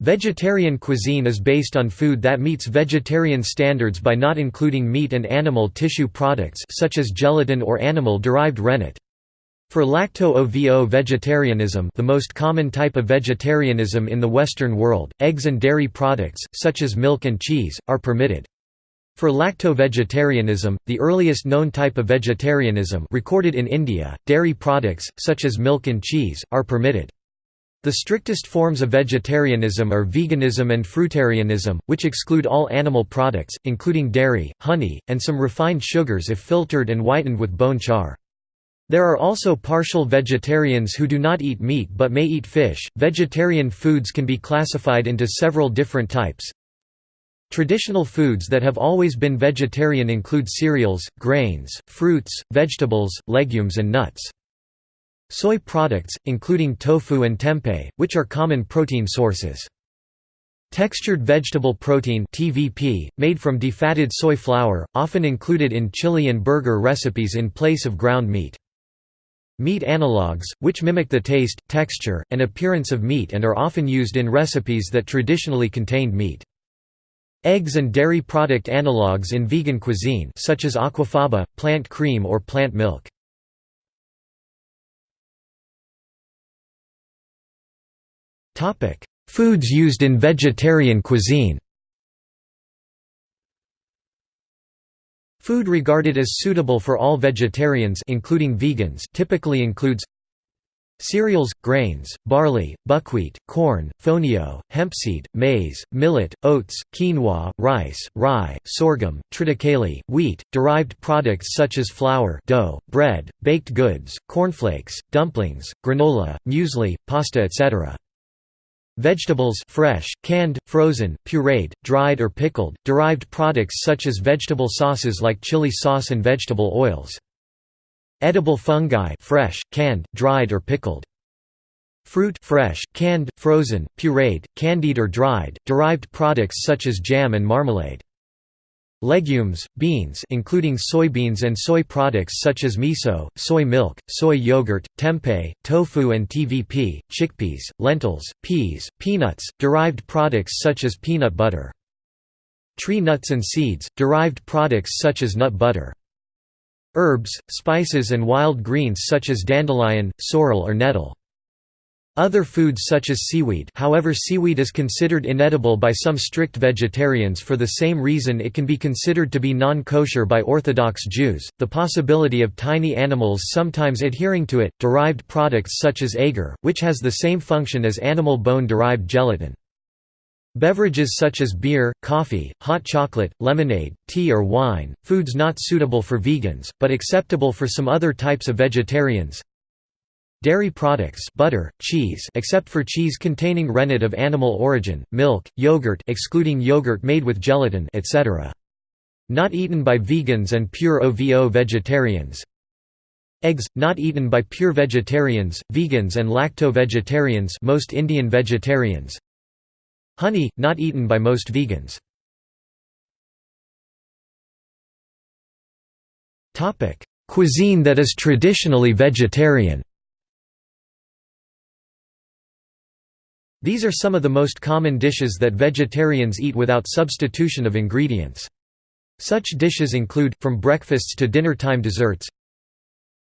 Vegetarian cuisine is based on food that meets vegetarian standards by not including meat and animal tissue products such as gelatin or animal-derived rennet. For lacto-ovo vegetarianism the most common type of vegetarianism in the Western world, eggs and dairy products, such as milk and cheese, are permitted. For lacto-vegetarianism, the earliest known type of vegetarianism recorded in India, dairy products, such as milk and cheese, are permitted. The strictest forms of vegetarianism are veganism and fruitarianism, which exclude all animal products, including dairy, honey, and some refined sugars if filtered and whitened with bone char. There are also partial vegetarians who do not eat meat but may eat fish. Vegetarian foods can be classified into several different types. Traditional foods that have always been vegetarian include cereals, grains, fruits, vegetables, legumes and nuts. Soy products, including tofu and tempeh, which are common protein sources. Textured vegetable protein TVP, made from defatted soy flour, often included in chili and burger recipes in place of ground meat. Meat analogues, which mimic the taste, texture, and appearance of meat and are often used in recipes that traditionally contained meat. Eggs and dairy product analogues in vegan cuisine such as aquafaba, plant cream or plant milk. Foods used in vegetarian cuisine Food regarded as suitable for all vegetarians including vegans typically includes Cereals, grains, barley, buckwheat, corn, fonio, hempseed, maize, millet, oats, quinoa, rice, rye, sorghum, triticale, wheat, derived products such as flour dough, bread, baked goods, cornflakes, dumplings, granola, muesli, pasta etc. Vegetables fresh, canned, frozen, pureed, dried or pickled, derived products such as vegetable sauces like chili sauce and vegetable oils. Edible fungi fresh, canned, dried or pickled. Fruit fresh, canned, frozen, pureed, candied or dried, derived products such as jam and marmalade. Legumes, beans including soybeans and soy products such as miso, soy milk, soy yogurt, tempeh, tofu and TVP, chickpeas, lentils, peas, peanuts, derived products such as peanut butter. Tree nuts and seeds, derived products such as nut butter. Herbs, spices and wild greens such as dandelion, sorrel or nettle. Other foods such as seaweed however seaweed is considered inedible by some strict vegetarians for the same reason it can be considered to be non-kosher by Orthodox Jews, the possibility of tiny animals sometimes adhering to it, derived products such as agar, which has the same function as animal bone-derived gelatin. Beverages such as beer, coffee, hot chocolate, lemonade, tea or wine, foods not suitable for vegans, but acceptable for some other types of vegetarians, Dairy products butter, cheese except for cheese containing rennet of animal origin, milk, yogurt excluding yogurt made with gelatin etc. Not eaten by vegans and pure OVO vegetarians. Eggs, not eaten by pure vegetarians, vegans and lacto-vegetarians most Indian vegetarians. Honey, not eaten by most vegans. Cuisine that is traditionally vegetarian These are some of the most common dishes that vegetarians eat without substitution of ingredients. Such dishes include, from breakfasts to dinner-time desserts,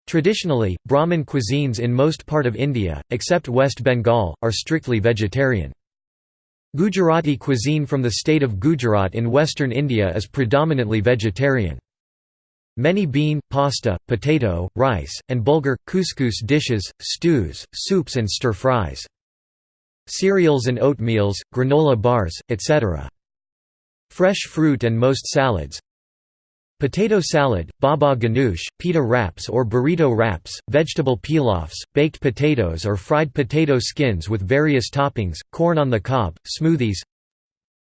Traditionally, Brahmin cuisines in most part of India, except West Bengal, are strictly vegetarian. Gujarati cuisine from the state of Gujarat in western India is predominantly vegetarian. Many bean, pasta, potato, rice, and bulgur, couscous dishes, stews, soups and stir-fries cereals and oatmeals, granola bars, etc. Fresh fruit and most salads. Potato salad, baba ganoush, pita wraps or burrito wraps, vegetable pilafs, baked potatoes or fried potato skins with various toppings, corn on the cob, smoothies.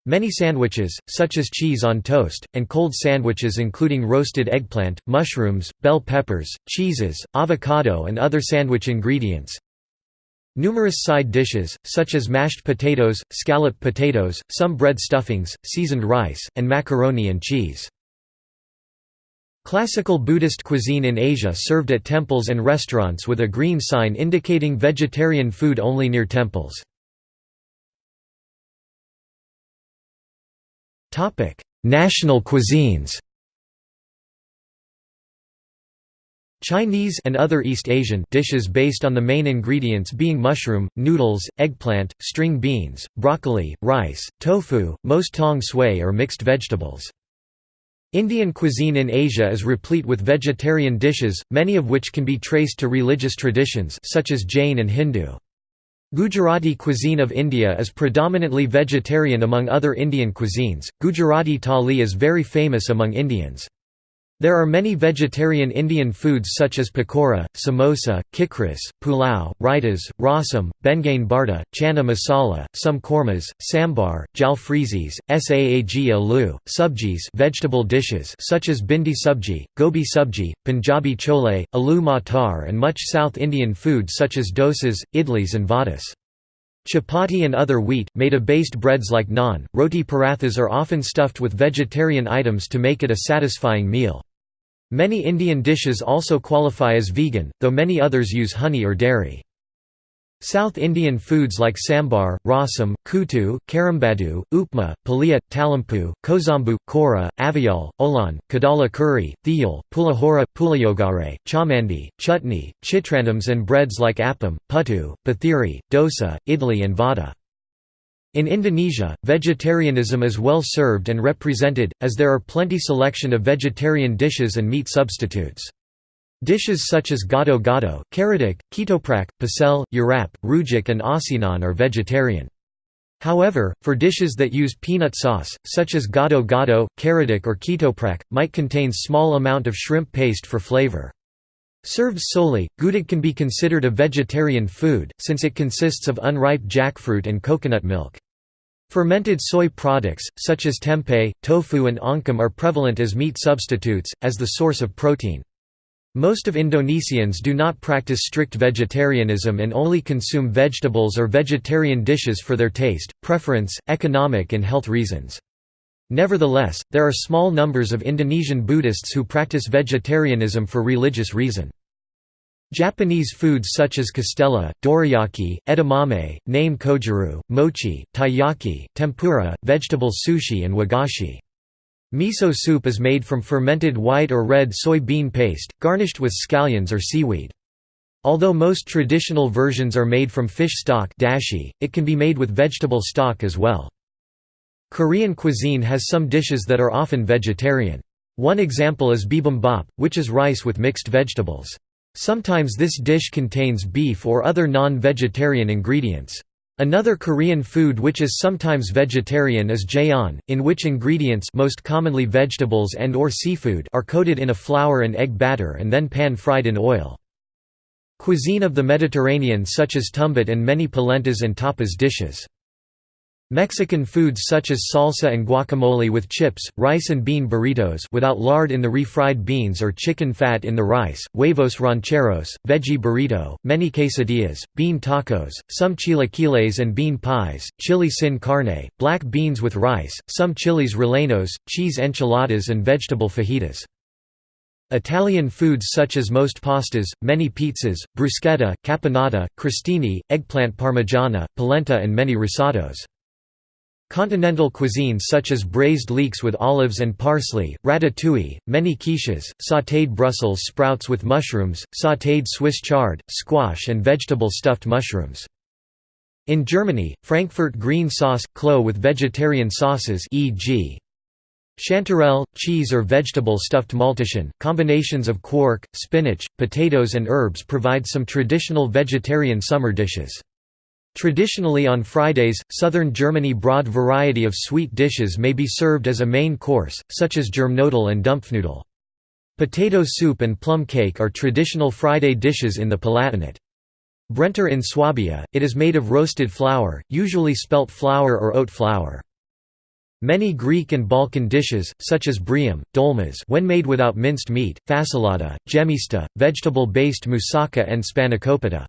Many sandwiches, such as cheese on toast, and cold sandwiches including roasted eggplant, mushrooms, bell peppers, cheeses, avocado and other sandwich ingredients Numerous side dishes, such as mashed potatoes, scalloped potatoes, some bread stuffings, seasoned rice, and macaroni and cheese. Classical Buddhist cuisine in Asia served at temples and restaurants with a green sign indicating vegetarian food only near temples. National cuisines Chinese and other East Asian dishes based on the main ingredients being mushroom, noodles, eggplant, string beans, broccoli, rice, tofu, most tong sui or mixed vegetables. Indian cuisine in Asia is replete with vegetarian dishes, many of which can be traced to religious traditions such as Jain and Hindu. Gujarati cuisine of India is predominantly vegetarian among other Indian cuisines. Gujarati thali is very famous among Indians. There are many vegetarian Indian foods such as pakora, samosa, kikris, pulao, raitas, rasam, baingan bartha, chana masala, some kormas, sambar, jalfrezis, saag aloo, subjis vegetable dishes such as bhindi subji, gobi subji, Punjabi chole, aloo matar and much South Indian food such as dosas, idlis and vadas. Chapati and other wheat, made of based breads like naan, roti parathas are often stuffed with vegetarian items to make it a satisfying meal. Many Indian dishes also qualify as vegan, though many others use honey or dairy. South Indian foods like sambar, rasam, kuttu, karambadu, upma, palia, talampu, kozambu, kora, avial, olan, kadala curry, thiyal, pulahora, pulayogare, chamandi, chutney, chitrandams and breads like appam, puttu, pathiri, dosa, idli and vada. In Indonesia, vegetarianism is well served and represented, as there are plenty selection of vegetarian dishes and meat substitutes. Dishes such as gado-gado, karedok, ketoprak, pecel, urap, rujak and asinan are vegetarian. However, for dishes that use peanut sauce, such as gado-gado, karedok or ketoprak, might contain small amount of shrimp paste for flavor. Served solely, gudeg can be considered a vegetarian food, since it consists of unripe jackfruit and coconut milk. Fermented soy products, such as tempeh, tofu and oncom are prevalent as meat substitutes, as the source of protein. Most of Indonesians do not practice strict vegetarianism and only consume vegetables or vegetarian dishes for their taste, preference, economic and health reasons. Nevertheless, there are small numbers of Indonesian Buddhists who practice vegetarianism for religious reason. Japanese foods such as castella, dorayaki, edamame, name kojiru, mochi, taiyaki, tempura, vegetable sushi and wagashi. Miso soup is made from fermented white or red soy bean paste, garnished with scallions or seaweed. Although most traditional versions are made from fish stock dashi, it can be made with vegetable stock as well. Korean cuisine has some dishes that are often vegetarian. One example is bibimbap, which is rice with mixed vegetables. Sometimes this dish contains beef or other non-vegetarian ingredients. Another Korean food which is sometimes vegetarian is jeon, in which ingredients most commonly vegetables and or seafood are coated in a flour and egg batter and then pan-fried in oil. Cuisine of the Mediterranean such as tumbet and many polentas and tapas dishes. Mexican foods such as salsa and guacamole with chips, rice and bean burritos without lard in the refried beans or chicken fat in the rice, huevos rancheros, veggie burrito, many quesadillas, bean tacos, some chilaquiles and bean pies, chili sin carne, black beans with rice, some chiles rellenos, cheese enchiladas and vegetable fajitas. Italian foods such as most pastas, many pizzas, bruschetta, caponata, crostini, eggplant parmigiana, polenta and many risottos. Continental cuisines such as braised leeks with olives and parsley, ratatouille, many quiches, sautéed Brussels sprouts with mushrooms, sautéed Swiss chard, squash and vegetable stuffed mushrooms. In Germany, Frankfurt green sauce, Klöße with vegetarian sauces e.g. Chanterelle, cheese or vegetable stuffed Maultaschen, combinations of quark, spinach, potatoes and herbs provide some traditional vegetarian summer dishes. Traditionally on Fridays, southern Germany broad variety of sweet dishes may be served as a main course, such as germknödel and dampfnudel. Potato soup and plum cake are traditional Friday dishes in the Palatinate. Brenter in Swabia, it is made of roasted flour, usually spelt flour or oat flour. Many Greek and Balkan dishes, such as briam, dolmas when made without minced meat, fasolada, gemista, vegetable-based moussaka and spanakopita.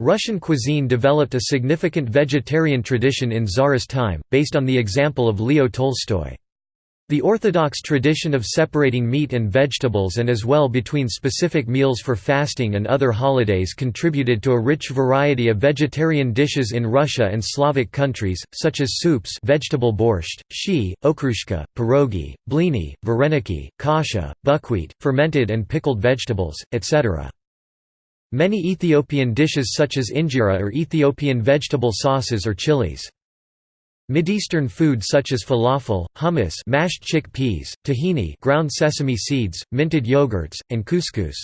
Russian cuisine developed a significant vegetarian tradition in Tsarist time, based on the example of Leo Tolstoy. The Orthodox tradition of separating meat and vegetables and as well between specific meals for fasting and other holidays contributed to a rich variety of vegetarian dishes in Russia and Slavic countries, such as soups vegetable borscht, shi, okroshka, pierogi, blini, vareniki, kasha, buckwheat, fermented and pickled vegetables, etc. Many Ethiopian dishes such as injera are Ethiopian vegetable sauces or chilies. Mideastern food such as falafel, hummus mashed chickpeas, tahini ground sesame seeds, minted yogurts, and couscous.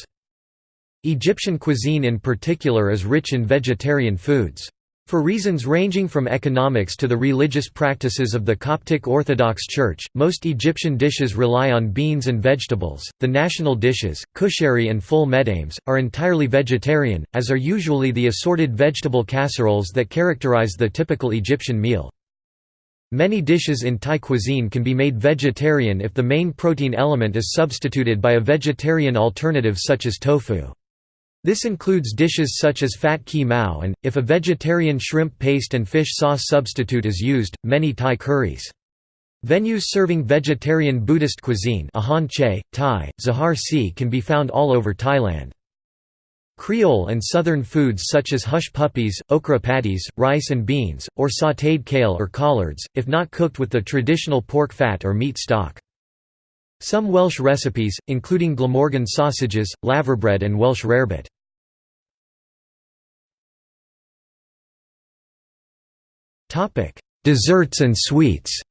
Egyptian cuisine in particular is rich in vegetarian foods. For reasons ranging from economics to the religious practices of the Coptic Orthodox Church, most Egyptian dishes rely on beans and vegetables. The national dishes, kushari and ful medames, are entirely vegetarian, as are usually the assorted vegetable casseroles that characterize the typical Egyptian meal. Many dishes in Thai cuisine can be made vegetarian if the main protein element is substituted by a vegetarian alternative such as tofu. This includes dishes such as fat ki mao and, if a vegetarian shrimp paste and fish sauce substitute is used, many Thai curries. Venues serving vegetarian Buddhist cuisine Ahon Che, Thai, Zahar Si can be found all over Thailand. Creole and southern foods such as hush puppies, okra patties, rice and beans, or sautéed kale or collards, if not cooked with the traditional pork fat or meat stock. Some Welsh recipes, including Glamorgan sausages, laverbread and Welsh rarebit. Desserts and sweets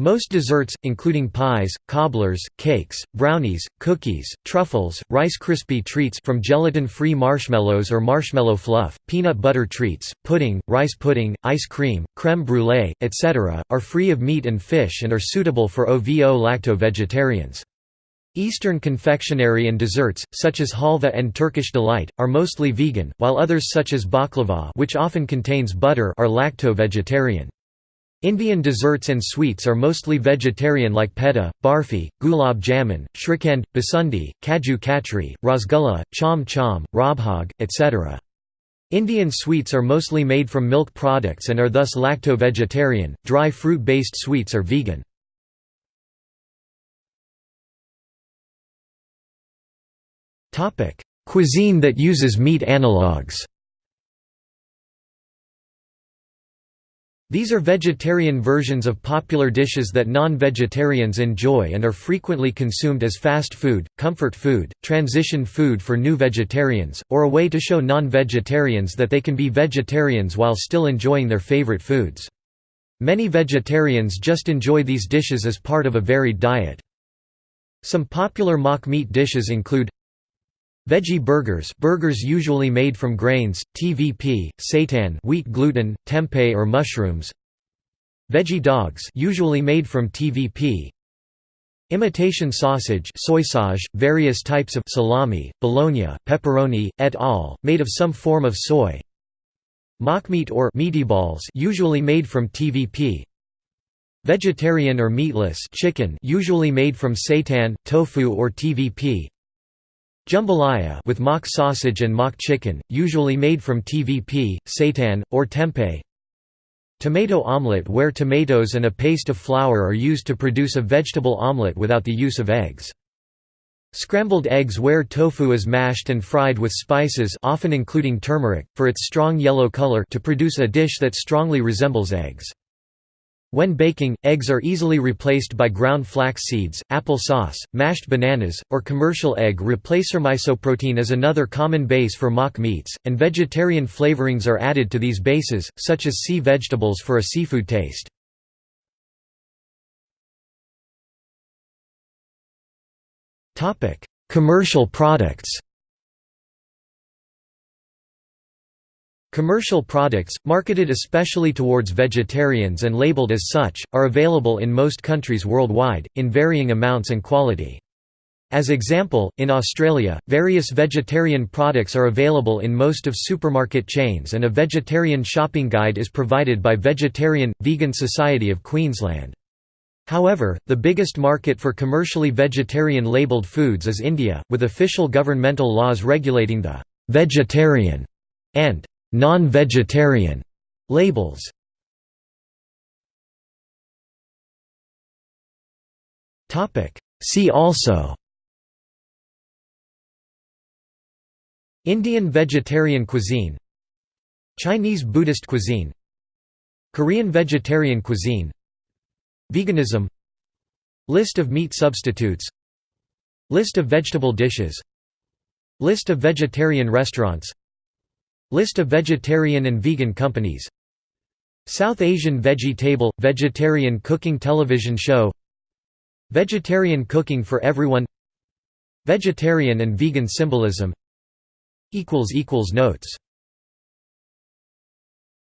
Most desserts, including pies, cobblers, cakes, brownies, cookies, truffles, Rice Krispie treats from gelatin-free marshmallows or marshmallow fluff, peanut butter treats, pudding, rice pudding, ice cream, creme brulee, etc., are free of meat and fish and are suitable for OVO lacto-vegetarians. Eastern confectionery and desserts, such as halva and Turkish delight, are mostly vegan, while others such as baklava which often contains butter are lacto-vegetarian. Indian desserts and sweets are mostly vegetarian like petha, barfi, gulab jamun, shrikhand, basundi, kaju katli, rasgulla, cham cham, rabhag, etc. Indian sweets are mostly made from milk products and are thus lacto-vegetarian, dry fruit-based sweets are vegan. Cuisine that uses meat analogues These are vegetarian versions of popular dishes that non-vegetarians enjoy and are frequently consumed as fast food, comfort food, transition food for new vegetarians, or a way to show non-vegetarians that they can be vegetarians while still enjoying their favorite foods. Many vegetarians just enjoy these dishes as part of a varied diet. Some popular mock meat dishes include Veggie burgers burgers usually made from grains, TVP, seitan wheat gluten, tempeh or mushrooms. Veggie dogs usually made from TVP Imitation sausage soy various types of salami, bologna, pepperoni, et al., made of some form of soy. Mock meat or meaty balls usually made from TVP Vegetarian or meatless chicken usually made from seitan, tofu or TVP Jambalaya with mock sausage and mock chicken, usually made from TVP, seitan, or tempeh. Tomato omelette where tomatoes and a paste of flour are used to produce a vegetable omelette without the use of eggs. Scrambled eggs where tofu is mashed and fried with spices often including turmeric, for its strong yellow color to produce a dish that strongly resembles eggs. When baking, eggs are easily replaced by ground flax seeds, apple sauce, mashed bananas, or commercial egg replacer. Misoprotein is another common base for mock meats, and vegetarian flavorings are added to these bases, such as sea vegetables for a seafood taste. Commercial products Commercial products, marketed especially towards vegetarians and labeled as such, are available in most countries worldwide, in varying amounts and quality. As example, in Australia, various vegetarian products are available in most of supermarket chains and a vegetarian shopping guide is provided by Vegetarian, Vegan Society of Queensland. However, the biggest market for commercially vegetarian labelled foods is India, with official governmental laws regulating the «vegetarian» and non-vegetarian labels. See also. Indian vegetarian cuisine. Chinese Buddhist cuisine. Korean vegetarian cuisine. Veganism. List of meat substitutes. List of vegetable dishes. List of vegetarian restaurants. List of vegetarian and vegan companies. South Asian Veggie Table – Vegetarian cooking television show. Vegetarian cooking for everyone. Vegetarian and vegan symbolism. Notes